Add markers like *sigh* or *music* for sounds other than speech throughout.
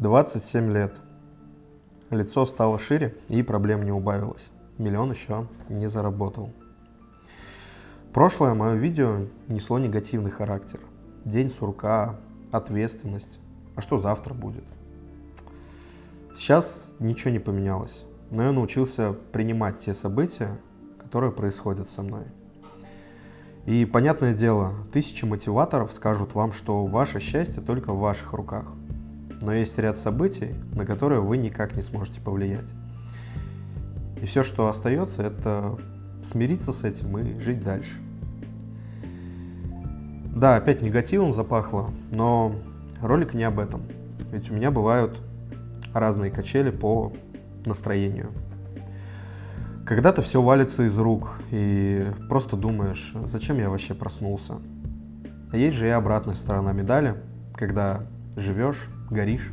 27 лет. Лицо стало шире и проблем не убавилось. Миллион еще не заработал. Прошлое мое видео несло негативный характер. День сурка, ответственность. А что завтра будет? Сейчас ничего не поменялось, но я научился принимать те события, которые происходят со мной. И понятное дело, тысячи мотиваторов скажут вам, что ваше счастье только в ваших руках. Но есть ряд событий, на которые вы никак не сможете повлиять. И все, что остается, это смириться с этим и жить дальше. Да, опять негативом запахло, но ролик не об этом. Ведь у меня бывают разные качели по настроению. Когда-то все валится из рук, и просто думаешь, зачем я вообще проснулся. А есть же и обратная сторона медали, когда живешь, горишь,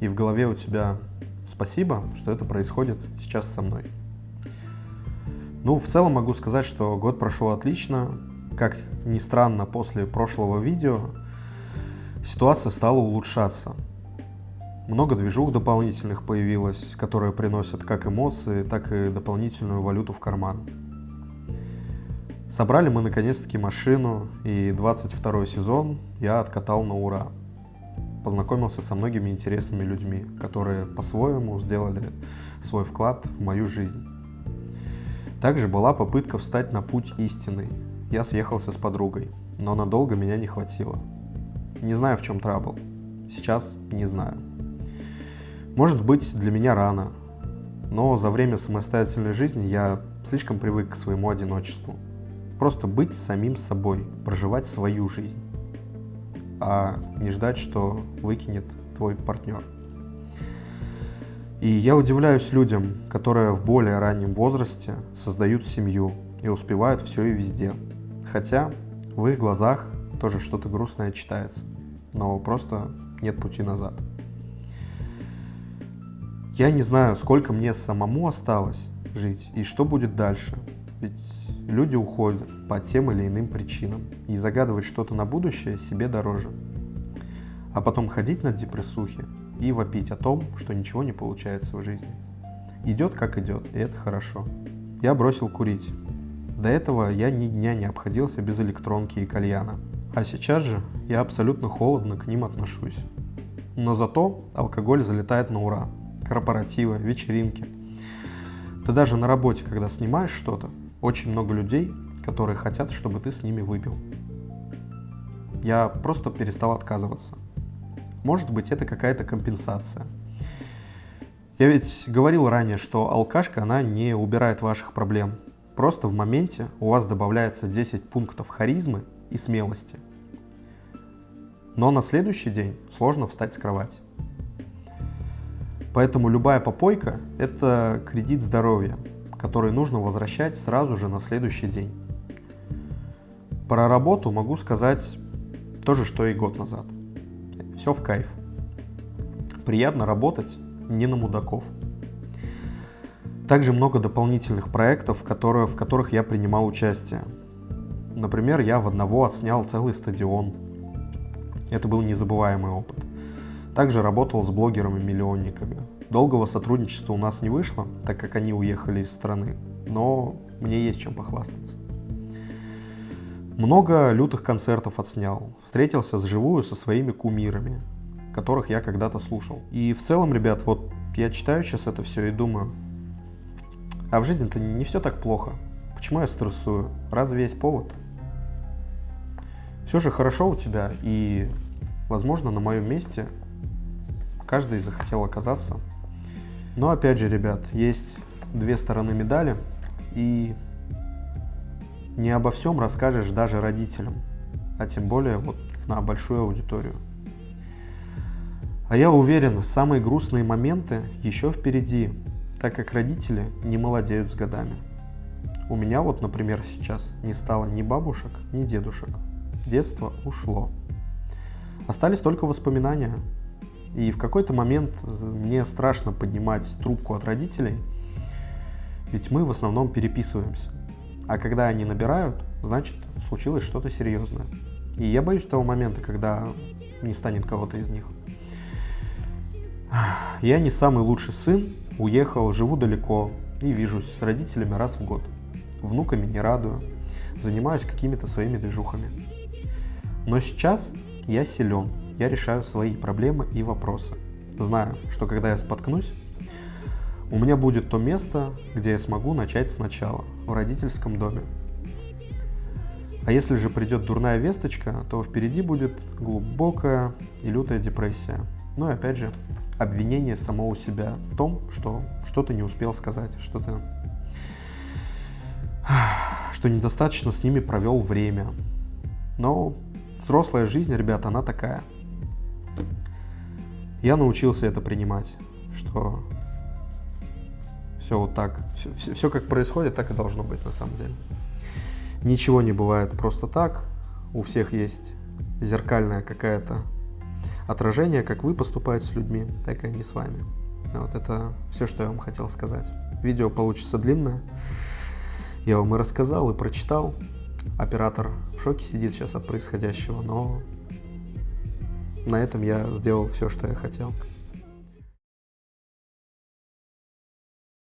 и в голове у тебя спасибо, что это происходит сейчас со мной. Ну, в целом могу сказать, что год прошел отлично. Как ни странно, после прошлого видео ситуация стала улучшаться. Много движух дополнительных появилось, которые приносят как эмоции, так и дополнительную валюту в карман. Собрали мы наконец-таки машину, и 22 сезон я откатал на ура. Познакомился со многими интересными людьми, которые по-своему сделали свой вклад в мою жизнь. Также была попытка встать на путь истинный. Я съехался с подругой, но надолго меня не хватило. Не знаю, в чем трабл. Сейчас не знаю. Может быть, для меня рано, но за время самостоятельной жизни я слишком привык к своему одиночеству. Просто быть самим собой, проживать свою жизнь, а не ждать, что выкинет твой партнер. И я удивляюсь людям, которые в более раннем возрасте создают семью и успевают все и везде. Хотя в их глазах тоже что-то грустное читается, но просто нет пути назад. Я не знаю, сколько мне самому осталось жить и что будет дальше. Ведь люди уходят по тем или иным причинам. И загадывать что-то на будущее себе дороже. А потом ходить на депрессухе и вопить о том, что ничего не получается в жизни. Идет как идет, и это хорошо. Я бросил курить. До этого я ни дня не обходился без электронки и кальяна. А сейчас же я абсолютно холодно к ним отношусь. Но зато алкоголь залетает на ура корпоративы, вечеринки. Ты даже на работе, когда снимаешь что-то, очень много людей, которые хотят, чтобы ты с ними выпил. Я просто перестал отказываться. Может быть, это какая-то компенсация. Я ведь говорил ранее, что алкашка, она не убирает ваших проблем. Просто в моменте у вас добавляется 10 пунктов харизмы и смелости. Но на следующий день сложно встать с кровати. Поэтому любая попойка – это кредит здоровья, который нужно возвращать сразу же на следующий день. Про работу могу сказать то же, что и год назад. Все в кайф. Приятно работать не на мудаков. Также много дополнительных проектов, которые, в которых я принимал участие. Например, я в одного отснял целый стадион. Это был незабываемый опыт. Также работал с блогерами-миллионниками. Долгого сотрудничества у нас не вышло, так как они уехали из страны, но мне есть чем похвастаться. Много лютых концертов отснял, встретился с живую со своими кумирами, которых я когда-то слушал. И в целом, ребят, вот я читаю сейчас это все и думаю, а в жизни-то не все так плохо. Почему я стрессую? Разве есть повод? Все же хорошо у тебя, и, возможно, на моем месте каждый захотел оказаться. Но опять же, ребят, есть две стороны медали, и не обо всем расскажешь даже родителям, а тем более вот на большую аудиторию. А я уверен, самые грустные моменты еще впереди, так как родители не молодеют с годами. У меня вот, например, сейчас не стало ни бабушек, ни дедушек. Детство ушло. Остались только воспоминания, и в какой-то момент мне страшно поднимать трубку от родителей, ведь мы в основном переписываемся. А когда они набирают, значит, случилось что-то серьезное. И я боюсь того момента, когда не станет кого-то из них. Я не самый лучший сын, уехал, живу далеко и вижусь с родителями раз в год. Внуками не радую, занимаюсь какими-то своими движухами. Но сейчас я силен, я решаю свои проблемы и вопросы. Знаю, что когда я споткнусь, у меня будет то место, где я смогу начать сначала, в родительском доме. А если же придет дурная весточка, то впереди будет глубокая и лютая депрессия. Ну и опять же, обвинение самого себя в том, что что-то не успел сказать, что то *sighs* что недостаточно с ними провел время. Но взрослая жизнь, ребята, она такая. Я научился это принимать, что все вот так, все, все, все как происходит, так и должно быть на самом деле. Ничего не бывает просто так, у всех есть зеркальная какая-то отражение, как вы поступаете с людьми, так и они с вами. Вот это все, что я вам хотел сказать. Видео получится длинное. Я вам и рассказал, и прочитал. Оператор в шоке сидит сейчас от происходящего, но на этом я сделал все, что я хотел.